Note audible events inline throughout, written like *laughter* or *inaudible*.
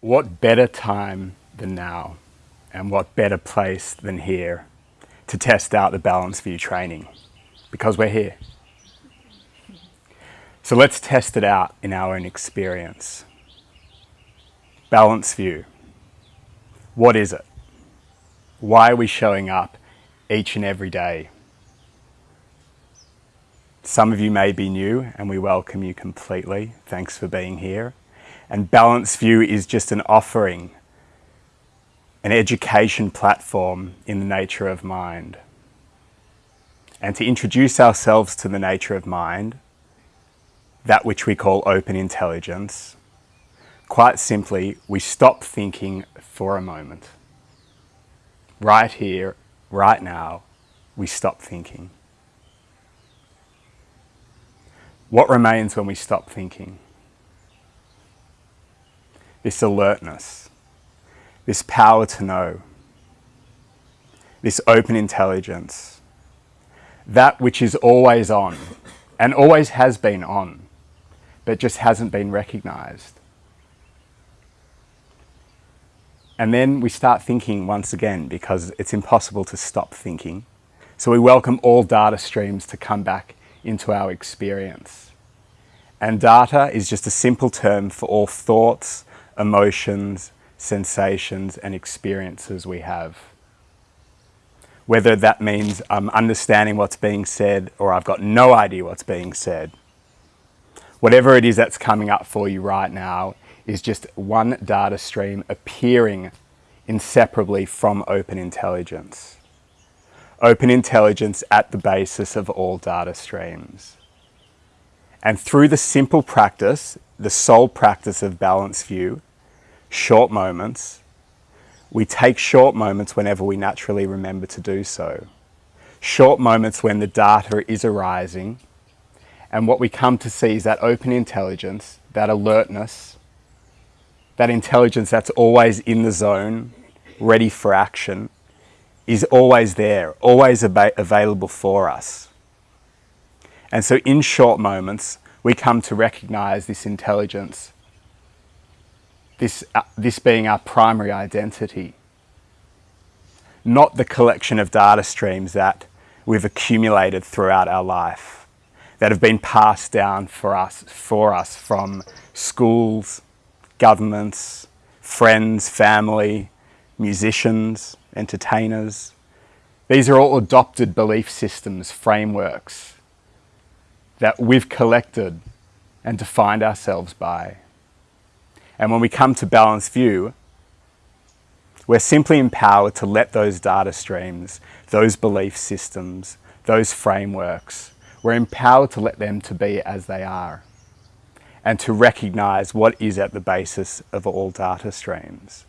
What better time than now and what better place than here to test out the Balanced View training because we're here. So let's test it out in our own experience. Balanced View. What is it? Why are we showing up each and every day? Some of you may be new and we welcome you completely. Thanks for being here. And Balanced View is just an offering, an education platform in the nature of mind. And to introduce ourselves to the nature of mind, that which we call open intelligence, quite simply, we stop thinking for a moment. Right here, right now, we stop thinking. What remains when we stop thinking? This alertness, this power to know, this open intelligence, that which is always on and always has been on, but just hasn't been recognized. And then we start thinking once again because it's impossible to stop thinking. So we welcome all data streams to come back into our experience. And data is just a simple term for all thoughts, emotions, sensations and experiences we have. Whether that means I'm understanding what's being said or I've got no idea what's being said. Whatever it is that's coming up for you right now is just one data stream appearing inseparably from open intelligence. Open intelligence at the basis of all data streams. And through the simple practice, the sole practice of Balanced View, short moments. We take short moments whenever we naturally remember to do so. Short moments when the data is arising. And what we come to see is that open intelligence, that alertness, that intelligence that's always in the zone, ready for action, is always there, always available for us. And so in short moments, we come to recognize this intelligence this, uh, this being our primary identity, not the collection of data streams that we've accumulated throughout our life that have been passed down for us, for us from schools, governments, friends, family, musicians, entertainers. These are all adopted belief systems, frameworks that we've collected and defined ourselves by. And when we come to balanced view, we're simply empowered to let those data streams, those belief systems, those frameworks, we're empowered to let them to be as they are and to recognize what is at the basis of all data streams.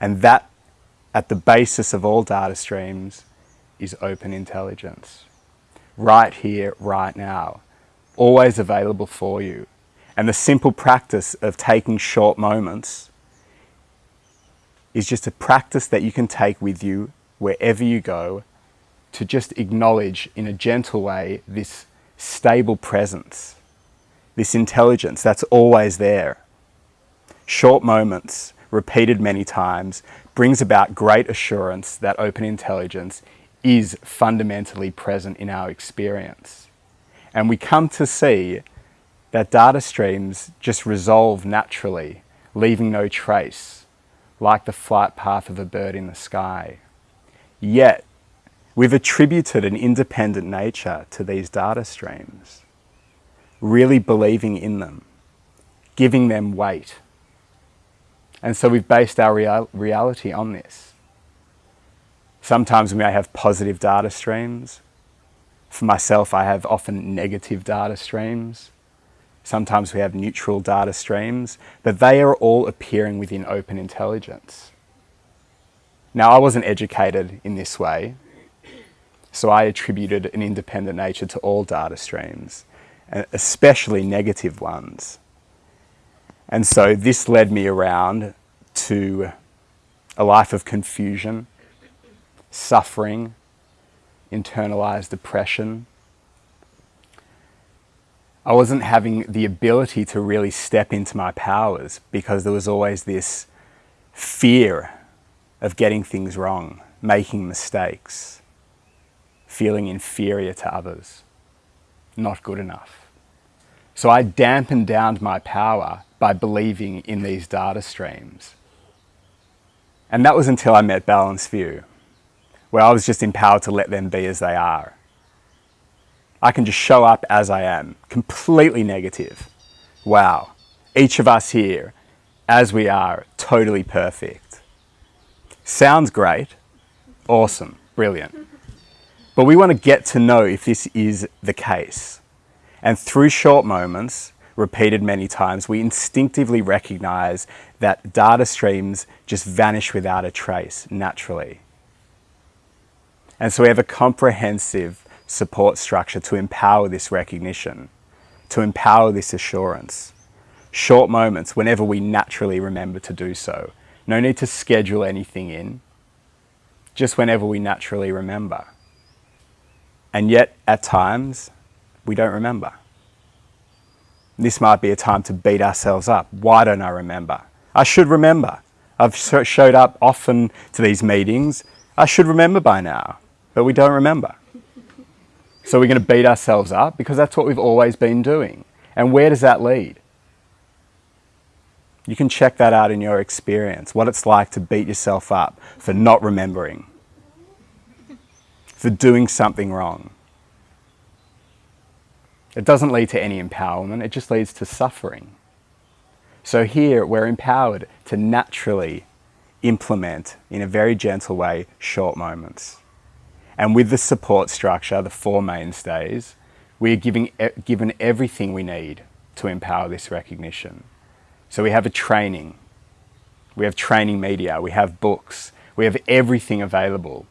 And that at the basis of all data streams is open intelligence. Right here, right now, always available for you and the simple practice of taking short moments is just a practice that you can take with you wherever you go to just acknowledge in a gentle way this stable presence, this intelligence that's always there. Short moments, repeated many times, brings about great assurance that open intelligence is fundamentally present in our experience. And we come to see that data streams just resolve naturally, leaving no trace, like the flight path of a bird in the sky. Yet, we've attributed an independent nature to these data streams, really believing in them, giving them weight. And so we've based our real reality on this. Sometimes we may have positive data streams. For myself, I have often negative data streams. Sometimes we have neutral data streams, but they are all appearing within open intelligence. Now, I wasn't educated in this way, so I attributed an independent nature to all data streams, especially negative ones. And so this led me around to a life of confusion, suffering, internalized depression, I wasn't having the ability to really step into my powers because there was always this fear of getting things wrong, making mistakes, feeling inferior to others, not good enough. So I dampened down my power by believing in these data streams. And that was until I met Balanced View, where I was just empowered to let them be as they are. I can just show up as I am, completely negative. Wow, each of us here, as we are, totally perfect. Sounds great, awesome, brilliant. But we want to get to know if this is the case. And through short moments, repeated many times, we instinctively recognize that data streams just vanish without a trace naturally. And so we have a comprehensive support structure to empower this recognition, to empower this assurance. Short moments whenever we naturally remember to do so. No need to schedule anything in, just whenever we naturally remember. And yet, at times, we don't remember. This might be a time to beat ourselves up. Why don't I remember? I should remember. I've showed up often to these meetings. I should remember by now, but we don't remember. So we're going to beat ourselves up because that's what we've always been doing. And where does that lead? You can check that out in your experience, what it's like to beat yourself up for not remembering, for doing something wrong. It doesn't lead to any empowerment, it just leads to suffering. So here we're empowered to naturally implement in a very gentle way short moments. And with the support structure, the four mainstays, we are giving, given everything we need to empower this recognition. So we have a training, we have training media, we have books, we have everything available.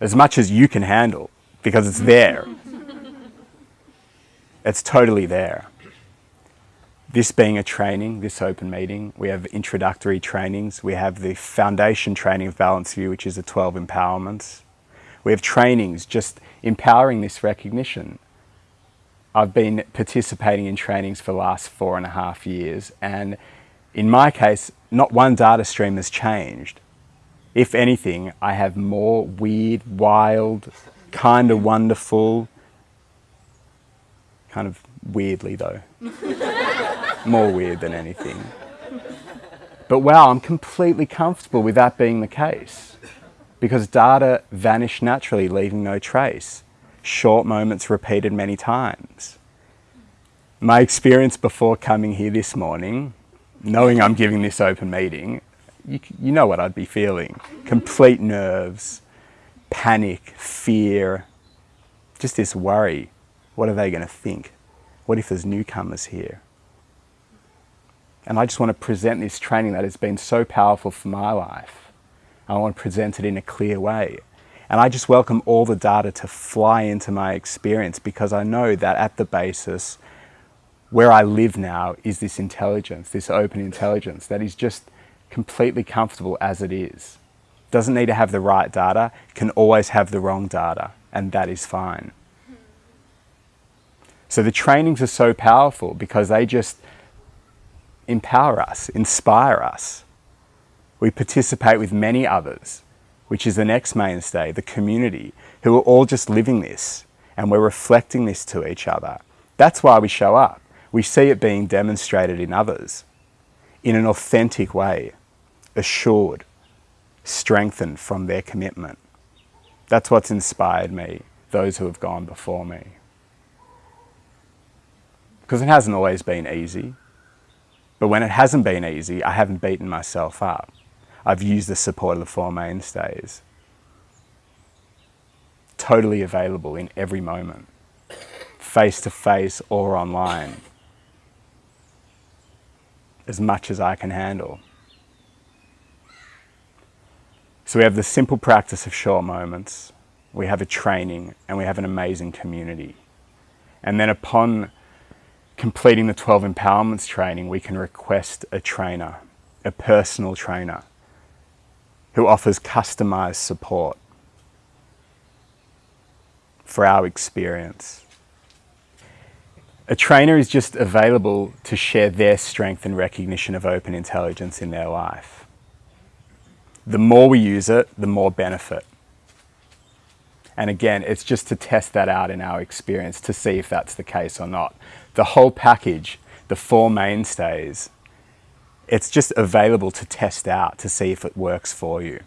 As much as you can handle, because it's there. *laughs* it's totally there. This being a training, this open meeting, we have introductory trainings, we have the foundation training of Balance View, which is the 12 empowerments. We have trainings just empowering this recognition. I've been participating in trainings for the last four and a half years and in my case, not one data stream has changed. If anything, I have more weird, wild, kind of wonderful, kind of weirdly though, *laughs* more weird than anything. But wow, I'm completely comfortable with that being the case because data vanish naturally, leaving no trace. Short moments repeated many times. My experience before coming here this morning, knowing I'm giving this open meeting, you, you know what I'd be feeling. Complete nerves, panic, fear, just this worry. What are they going to think? What if there's newcomers here? And I just want to present this training that has been so powerful for my life I want to present it in a clear way. And I just welcome all the data to fly into my experience because I know that at the basis, where I live now is this intelligence, this open intelligence that is just completely comfortable as it is. Doesn't need to have the right data, can always have the wrong data, and that is fine. So the trainings are so powerful because they just empower us, inspire us. We participate with many others, which is the next mainstay, the community, who are all just living this and we're reflecting this to each other. That's why we show up. We see it being demonstrated in others in an authentic way, assured, strengthened from their commitment. That's what's inspired me, those who have gone before me. Because it hasn't always been easy. But when it hasn't been easy, I haven't beaten myself up. I've used the support of the Four Mainstays. Totally available in every moment, face to face or online, as much as I can handle. So we have the simple practice of short moments, we have a training, and we have an amazing community. And then upon completing the 12 empowerments training, we can request a trainer, a personal trainer who offers customized support for our experience. A trainer is just available to share their strength and recognition of open intelligence in their life. The more we use it, the more benefit. And again, it's just to test that out in our experience to see if that's the case or not. The whole package, the four mainstays, it's just available to test out to see if it works for you.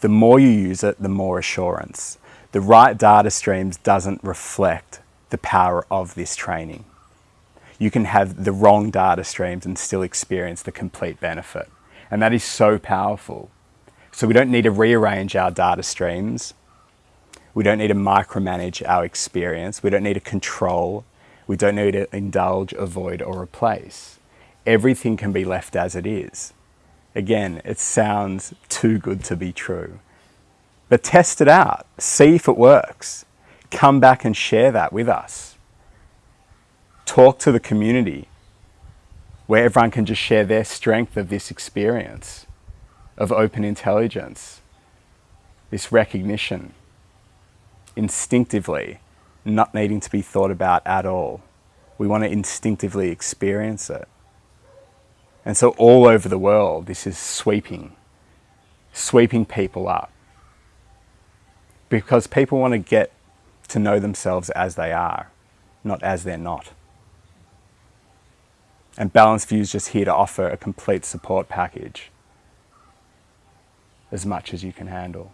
The more you use it, the more assurance. The right data streams doesn't reflect the power of this training. You can have the wrong data streams and still experience the complete benefit. And that is so powerful. So we don't need to rearrange our data streams. We don't need to micromanage our experience. We don't need to control. We don't need to indulge, avoid, or replace. Everything can be left as it is. Again, it sounds too good to be true. But test it out, see if it works. Come back and share that with us. Talk to the community where everyone can just share their strength of this experience of open intelligence, this recognition, instinctively, not needing to be thought about at all. We want to instinctively experience it. And so all over the world, this is sweeping, sweeping people up. Because people want to get to know themselves as they are, not as they're not. And Balanced View is just here to offer a complete support package as much as you can handle.